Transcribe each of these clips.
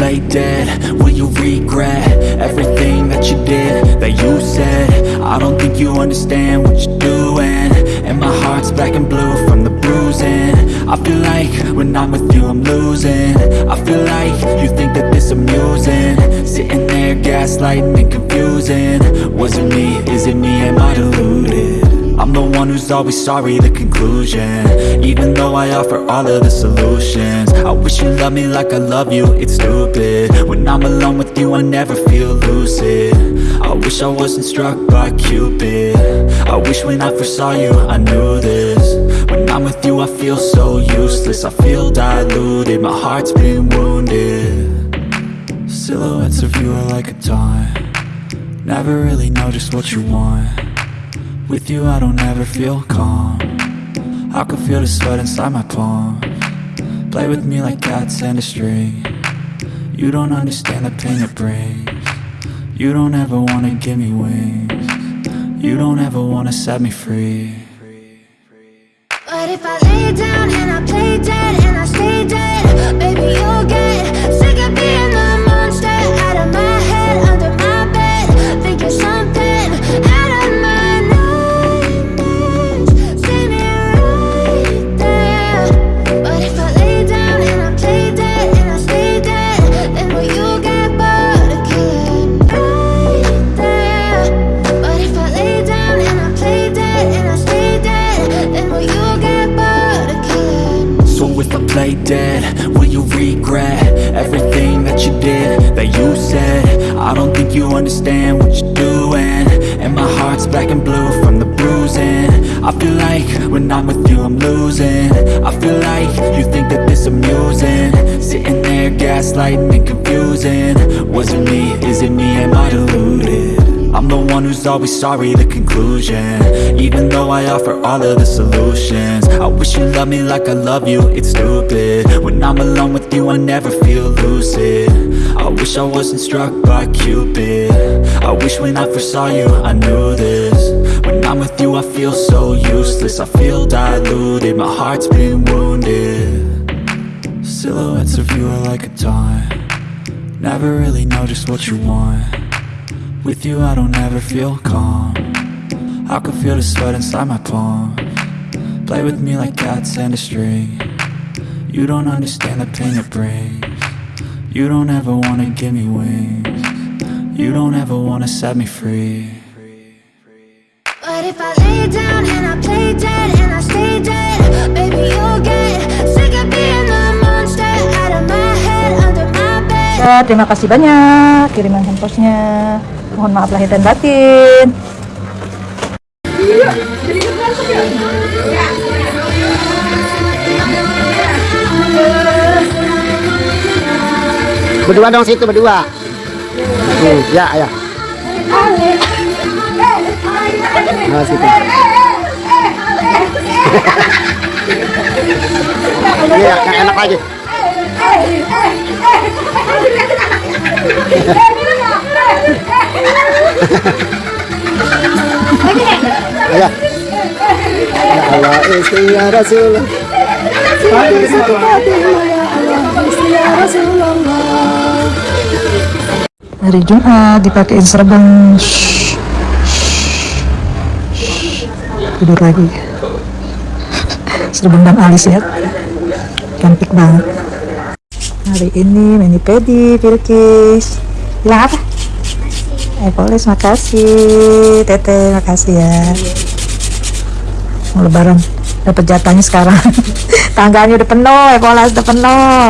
play dead? Will you regret everything that you did, that you said? I don't think you understand what you're doing. And my heart's black and blue from the bruising. I feel like when I'm with you I'm losing. I feel like you think that this amusing. Sitting there gaslighting and confusing. Was it me, is it me, am I deluded? I'm the one who's always sorry, the conclusion. Even though I offer all of the solutions. I wish you loved me like I love you, it's stupid. When I'm alone with you I never feel lucid. I wish I wasn't struck by Cupid. I wish when I first saw you I knew this. When I'm with you I feel so useless. I feel diluted, my heart's been wounded. Silhouettes of you are like a taunt. Never really know just what you want with you I don't ever feel calm. I can feel the sweat inside my palm. Play with me like cats and a string. You don't understand the pain it brings. You don't ever wanna give me wings. You don't ever wanna set me free. But if I lay down and I play dead understand what you're doing And my heart's black and blue from the bruising. I feel like when I'm with you I'm losing. I feel like you think that this amusing. Sitting there gaslighting and confusing. Was it me, is it me, am I deluded? I'm the one who's always sorry, the conclusion. Even though I offer all of the solutions. I wish you loved me like I love you, it's stupid. When I'm alone with you I never feel lucid. I wish I wasn't struck by Cupid. I wish when I first saw you I knew this. When I'm with you I feel so useless. I feel diluted, my heart's been wounded. Silhouettes of you are like a taunt. Never really know just what you want with you I don't ever feel calm. I can feel the sweat inside my palm. Play with me like cats and a string. You don't understand the pain it brings. You don't ever wanna give me wings. You don't ever wanna set me free. But if I lay down and I play dead and I stay dead Baby you'll get sick of being the monster Out of my head, under my bed. Ya, terima kasih banyak kiriman hampersnya. Mohon maaf lahir dan batin. Berdua dong situ berdua. Hmm, ya ya. Nah, situ. Iya, yang enak aja. Allah, istri ya. Hari Jumat dipakein serban. Tidur lagi. Serban Bang Alis ya. Cantik banget. Hari ini mani pedi, Bilkis. Bilang? Eh, makasih. Tete, makasih ya. Mau lebaran dapat jatahnya sekarang. Tangganya udah penuh, eh Polis udah penuh.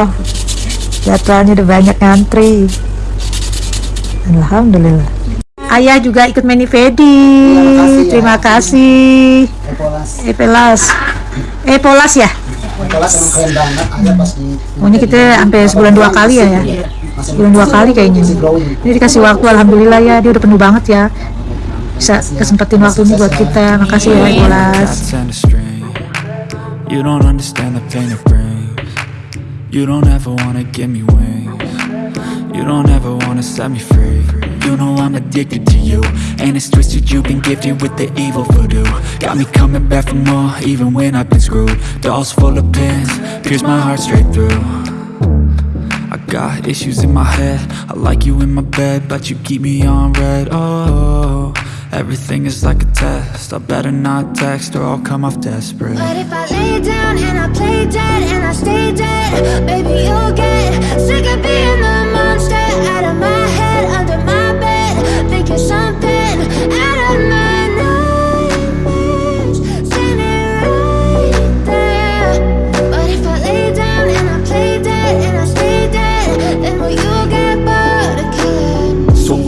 Jadwalnya udah banyak ngantri. Alhamdulillah. Ayah juga ikut mani pedi. Terima kasih. Epelas. Epolas ya? Kelas emang keren banget, ada pas di kita sampai sebulan dua kali ya ya. Sebulan dua kali kayaknya. Ini dikasih waktu alhamdulillah ya, dia udah penuh banget ya. Bisa kesempatin waktu ini buat kita. Makasih ya string. You don't understand the pain it brings. You don't ever wanna give me wings. You don't ever wanna set me free. You know I'm addicted to you. And it's twisted you've been gifted with the evil voodoo. Got me coming back for more even when I've been screwed. Dolls full of pins, pierce my heart straight through got issues in my head. I like you in my bed, but you keep me on red. Oh, everything is like a test. I better not text or I'll come off desperate. But if I lay down and I play dead and I stay dead Baby, you'll get sick of being the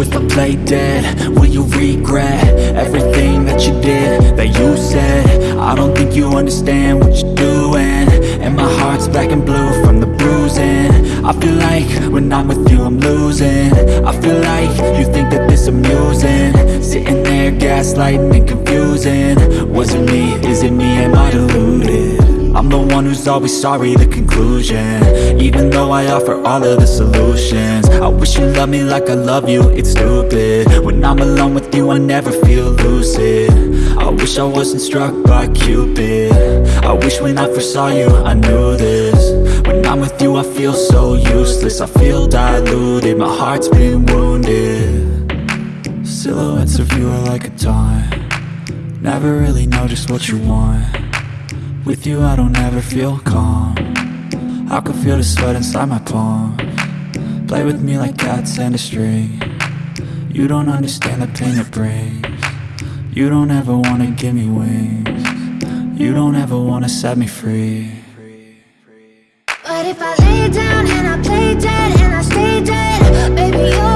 if I play dead, will you regret Everything that you did, that you said? I don't think you understand what you're doing. And my heart's black and blue from the bruising. I feel like when I'm with you I'm losing. I feel like you think that this amusing. Sitting there gaslighting and confusing. Was it me, is it me, am I deluded? I'm the one who's always sorry, the conclusion. Even though I offer all of the solutions I wish you loved me like I love you, it's stupid. When I'm alone with you, I never feel lucid. I wish I wasn't struck by Cupid. I wish when I first saw you, I knew this. When I'm with you, I feel so useless I feel diluted, my heart's been wounded. Silhouettes of you are like a taunt. Never really know just what you want with you I don't ever feel calm. I can feel the sweat inside my palm. Play with me like cats and a string. You don't understand the pain it brings. You don't ever wanna give me wings. You don't ever wanna set me free. But if I lay down and I play dead and I stay dead Baby,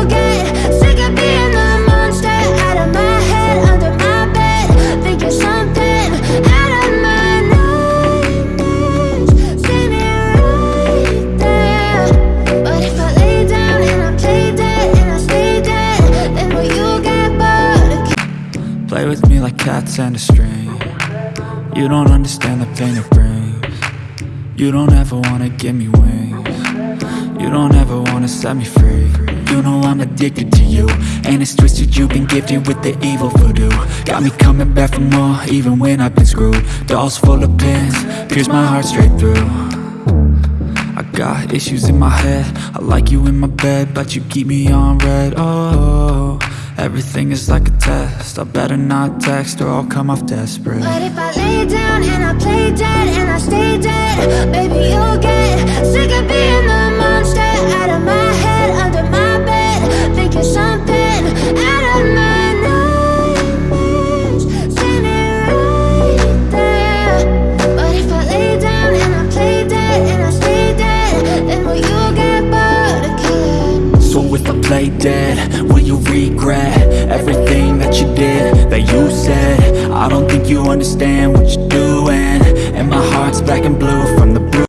a string You don't understand the pain it brings. You don't ever wanna give me wings. You don't ever wanna set me free. You know I'm addicted to you And it's twisted you've been gifted with the evil voodoo. Got me coming back for more even when I've been screwed. Dolls full of pins, pierce my heart straight through. I got issues in my head. I like you in my bed, but you keep me on red. Oh, everything is like a test. I better not text or I'll come off desperate. But if I lay down and I play dead and I stay play dead, will you regret Everything that you did, that you said? I don't think you understand what you're doing. And my heart's black and blue from the bruise